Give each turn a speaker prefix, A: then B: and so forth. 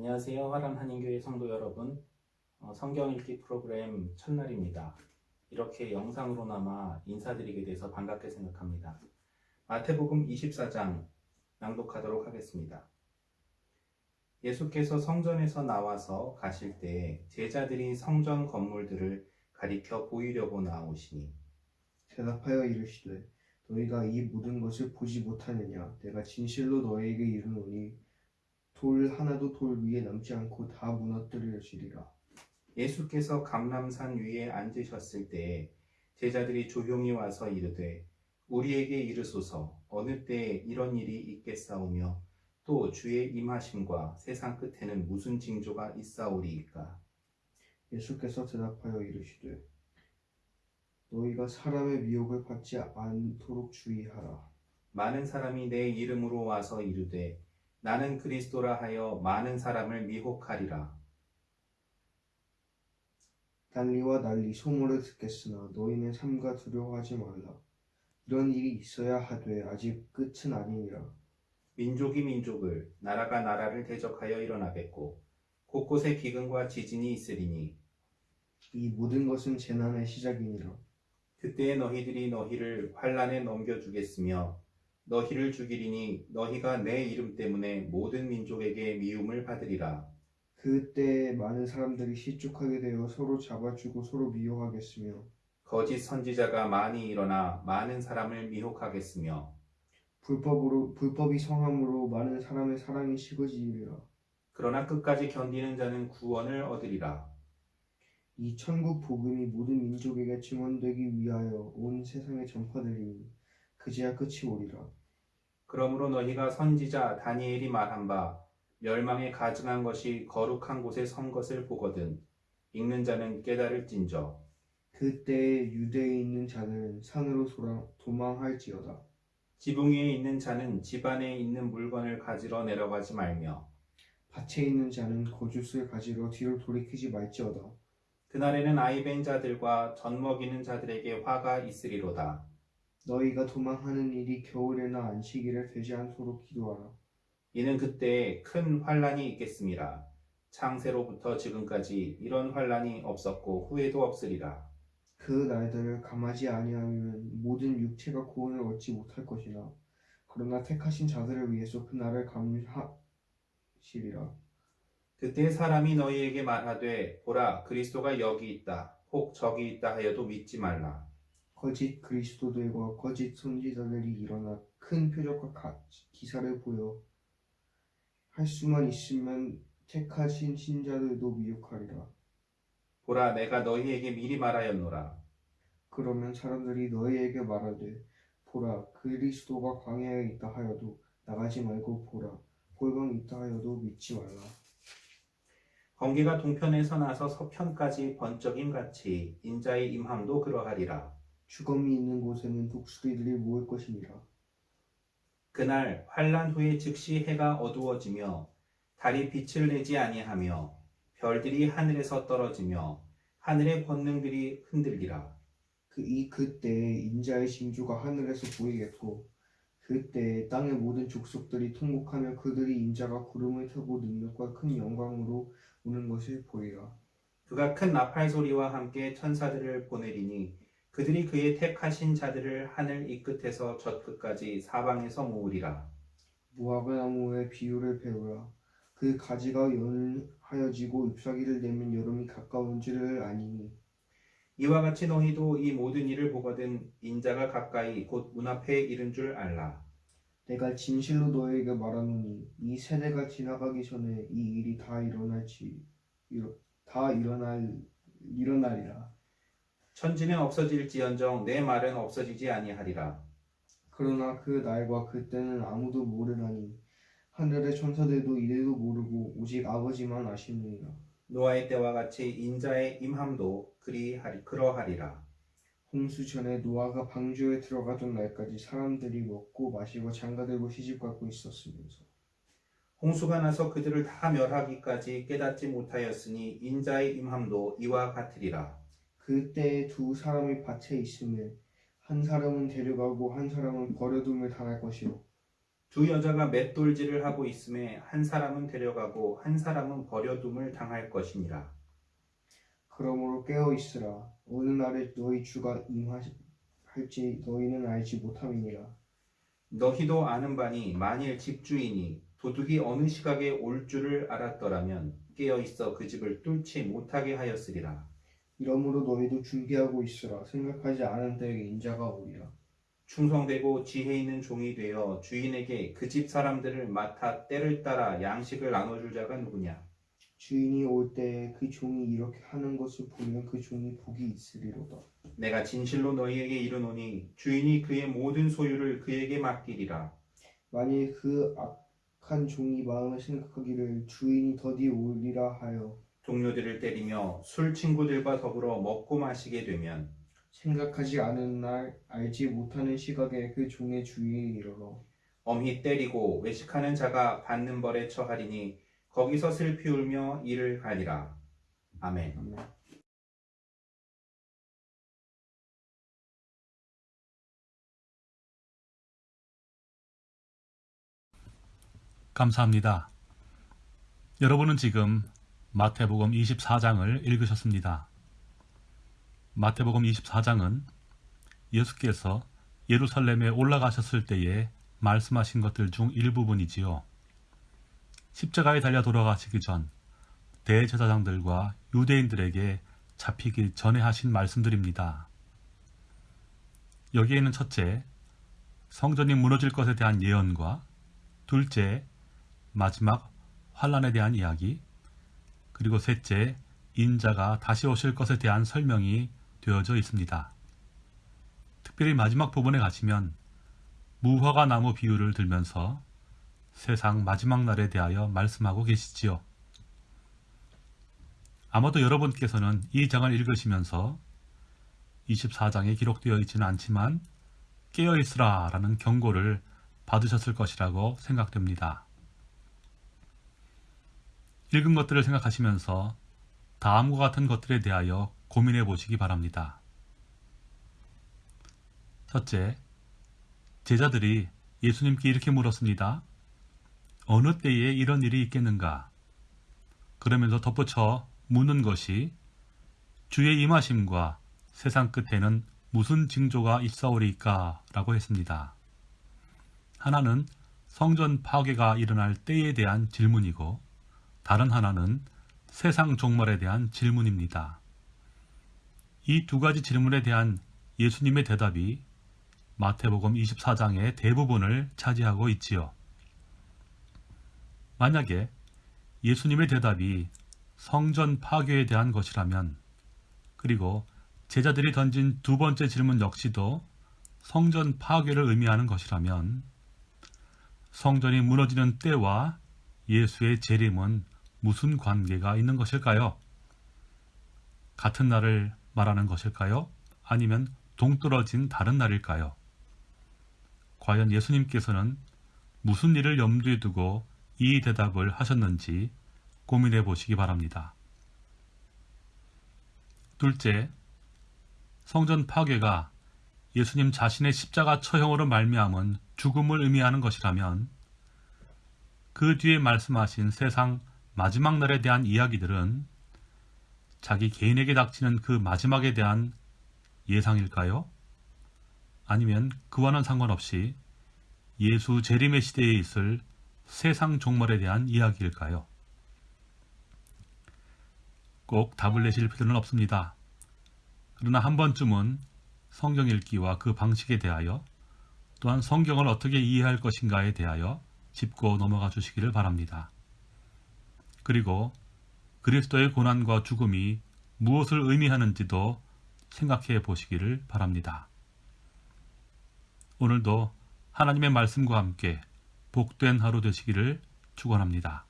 A: 안녕하세요. 화람 한인교회 성도 여러분. 어, 성경 읽기 프로그램 첫날입니다. 이렇게 영상으로나마 인사드리게 돼서 반갑게 생각합니다. 마태복음 24장 낭독하도록 하겠습니다. 예수께서 성전에서 나와서 가실 때 제자들이 성전 건물들을 가리켜 보이려고 나오시니
B: 대답하여 이르시되 너희가 이 모든 것을 보지 못하느냐 내가 진실로 너희에게 이르노니 돌 하나도 돌 위에 남지 않고 다 무너뜨려지리라.
A: 예수께서 감람산 위에 앉으셨을 때에 제자들이 조용히 와서 이르되 우리에게 이르소서 어느 때에 이런 일이 있겠사오며 또 주의 임하심과 세상 끝에는 무슨 징조가 있사오리이까?
B: 예수께서 대답하여 이르시되 너희가 사람의 미혹을 받지 않도록 주의하라.
A: 많은 사람이 내 이름으로 와서 이르되 나는 그리스도라 하여 많은 사람을 미혹하리라.
B: 난리와 난리 소문을 듣겠으나 너희는 삼가 두려워하지 말라. 이런 일이 있어야 하되 아직 끝은 아니니라.
A: 민족이 민족을 나라가 나라를 대적하여 일어나겠고 곳곳에 기근과 지진이 있으리니
B: 이 모든 것은 재난의 시작이니라.
A: 그때에 너희들이 너희를 환란에 넘겨주겠으며 너희를 죽이리니 너희가 내 이름 때문에 모든 민족에게 미움을 받으리라.
B: 그때 많은 사람들이 실족하게 되어 서로 잡아주고 서로 미워하겠으며
A: 거짓 선지자가 많이 일어나 많은 사람을 미혹하겠으며
B: 불법으로 불법이 성함으로 많은 사람의 사랑이 식어지리라.
A: 그러나 끝까지 견디는 자는 구원을 얻으리라.
B: 이 천국 복음이 모든 민족에게 증언되기 위하여 온 세상에 전파되리니 그제야 끝이 오리라.
A: 그러므로 너희가 선지자 다니엘이 말한 바 멸망에 가증한 것이 거룩한 곳에 선 것을 보거든 읽는 자는 깨달을진저
B: 그때에 유대에 있는 자들은 산으로 소라, 도망할지어다.
A: 지붕 위에 있는 자는 집 안에 있는 물건을 가지러 내려가지 말며
B: 밭에 있는 자는 거짓을 가지러 뒤로 돌이키지 말지어다.
A: 그날에는 아이벤 자들과 젖 먹이는 자들에게 화가 있으리로다.
B: 너희가 도망하는 일이 겨울에나 안식일에 되지 않도록 기도하라.
A: 이는 그때 큰 환란이 있겠습니다. 창세로부터 지금까지 이런 환란이 없었고 후에도 없으리라.
B: 그 날들을 감하지 아니하면 모든 육체가 구원을 얻지 못할 것이나 그러나 택하신 자들을 위해서 그 날을 감하시리라.
A: 그때 사람이 너희에게 말하되 보라 그리스도가 여기 있다 혹 저기 있다 하여도 믿지 말라.
B: 거짓 그리스도들과 거짓 선지자들이 일어나 큰 표적과 가- 기사를 보여 할 수만 있으면 택하신 신자들도 미혹하리라.
A: 보라 내가 너희에게 미리 말하였노라.
B: 그러면 사람들이 너희에게 말하되 보라 그리스도가 광야에 있다 하여도 나가지 말고 보라 골방에 있다 하여도 믿지 말라.
A: 번개가 동편에서 나서 서편까지 번쩍임 같이 인자의 임함도 그러하리라.
B: 주검이 있는 곳에는 독수리들이 모일 것이니라.
A: 그날 환란 후에 즉시 해가 어두워지며 달이 빛을 내지 아니하며 별들이 하늘에서 떨어지며 하늘의 권능들이 흔들리라.
B: 그 이 그때에 인자의 징조가 하늘에서 보이겠고 그때에 땅의 모든 족속들이 통곡하며 그들이 인자가 구름을 타고 능력과 큰 영광으로 오는 것을 보리라.
A: 그가 큰 나팔 소리와 함께 천사들을 보내리니 그들이 그의 택하신 자들을 하늘 이 끝에서 저 끝까지 사방에서 모으리라.
B: 모압의 나무의 비유를 배우라. 그 가지가 연하여지고 잎사귀를 내면 여름이 가까운 줄을 아니니
A: 이와 같이 너희도 이 모든 일을 보거든 인자가 가까이 곧 문 앞에 이른 줄 알라.
B: 내가 진실로 너에게 말하노니 이 세대가 지나가기 전에 이 일이 다 일어날지 일어, 다 일어날 일어나리라.
A: 천지는 없어질지언정 내 말은 없어지지 아니하리라.
B: 그러나 그 날과 그 때는 아무도 모르나니 하늘의 천사들도 이래도 모르고 오직 아버지만 아시느니라.
A: 노아의 때와 같이 인자의 임함도 그리하리 그러하리라.
B: 홍수 전에 노아가 방주에 들어가던 날까지 사람들이 먹고 마시고 장가들고 시집가고 있었으면서
A: 홍수가 나서 그들을 다 멸하기까지 깨닫지 못하였으니 인자의 임함도 이와 같으리라.
B: 그때에 두 사람이 밭에 있음에 한 사람은 데려가고 한 사람은 버려둠을 당할 것이요
A: 두 여자가 맷돌질을 하고 있음에 한 사람은 데려가고 한 사람은 버려둠을 당할 것이니라.
B: 그러므로 깨어 있으라. 어느 날에 너희 주가 임할지 너희는 알지 못함이니라.
A: 너희도 아는 바니 만일 집주인이 도둑이 어느 시각에 올 줄을 알았더라면 깨어 있어 그 집을 뚫지 못하게 하였으리라.
B: 이러므로 너희도 준비하고 있으라. 생각하지 않은 때에 인자가 오리라.
A: 충성되고 지혜 있는 종이 되어 주인에게 그 집 사람들을 맡아 때를 따라 양식을 나눠줄 자가 누구냐?
B: 주인이 올 때에 그 종이 이렇게 하는 것을 보면 그 종이 복이 있으리로다.
A: 내가 진실로 너희에게 이르노니 주인이 그의 모든 소유를 그에게 맡기리라.
B: 만일 그 악한 종이 마음에 생각하기를 주인이 더디 오리라 하여
A: 동료들을 때리며 술 친구들과 더불어 먹고 마시게 되면
B: 생각하지 않은 날 알지 못하는 시각에 그 종의 주인이 이르러
A: 엄히 때리고 외식하는 자가 받는 벌에 처하리니 거기서 슬피 울며 이를 가리라. 아멘.
B: 아멘.
C: 감사합니다. 여러분은 지금 마태복음 24장을 읽으셨습니다. 마태복음 24장은 예수께서 예루살렘에 올라가셨을 때에 말씀하신 것들 중 일부분이지요. 십자가에 달려 돌아가시기 전 대제사장들과 유대인들에게 잡히기 전에 하신 말씀들입니다. 여기에는 첫째, 성전이 무너질 것에 대한 예언과 둘째, 마지막 환란에 대한 이야기, 그리고 셋째, 인자가 다시 오실 것에 대한 설명이 되어져 있습니다. 특별히 마지막 부분에 가시면 무화과 나무 비유를 들면서 세상 마지막 날에 대하여 말씀하고 계시지요. 아마도 여러분께서는 이 장을 읽으시면서 24장에 기록되어 있지는 않지만 깨어있으라 라는 경고를 받으셨을 것이라고 생각됩니다. 읽은 것들을 생각하시면서 다음과 같은 것들에 대하여 고민해 보시기 바랍니다. 첫째, 제자들이 예수님께 이렇게 물었습니다. 어느 때에 이런 일이 있겠는가? 그러면서 덧붙여 묻는 것이 주의 임하심과 세상 끝에는 무슨 징조가 있사오리까? 라고 했습니다. 하나는 성전 파괴가 일어날 때에 대한 질문이고 다른 하나는 세상 종말에 대한 질문입니다. 이 두 가지 질문에 대한 예수님의 대답이 마태복음 24장의 대부분을 차지하고 있지요. 만약에 예수님의 대답이 성전 파괴에 대한 것이라면 그리고 제자들이 던진 두 번째 질문 역시도 성전 파괴를 의미하는 것이라면 성전이 무너지는 때와 예수의 재림은 무슨 관계가 있는 것일까요? 같은 날을 말하는 것일까요? 아니면 동떨어진 다른 날일까요? 과연 예수님께서는 무슨 일을 염두에 두고 이 대답을 하셨는지 고민해 보시기 바랍니다. 둘째, 성전 파괴가 예수님 자신의 십자가 처형으로 말미암은 죽음을 의미하는 것이라면 그 뒤에 말씀하신 세상 마지막 날에 대한 이야기들은 자기 개인에게 닥치는 그 마지막에 대한 예상일까요? 아니면 그와는 상관없이 예수 재림의 시대에 있을 세상 종말에 대한 이야기일까요? 꼭 답을 내실 필요는 없습니다. 그러나 한 번쯤은 성경 읽기와 그 방식에 대하여 또한 성경을 어떻게 이해할 것인가에 대하여 짚고 넘어가 주시기를 바랍니다. 그리고 그리스도의 고난과 죽음이 무엇을 의미하는지도 생각해 보시기를 바랍니다. 오늘도 하나님의 말씀과 함께 복된 하루 되시기를 축원합니다.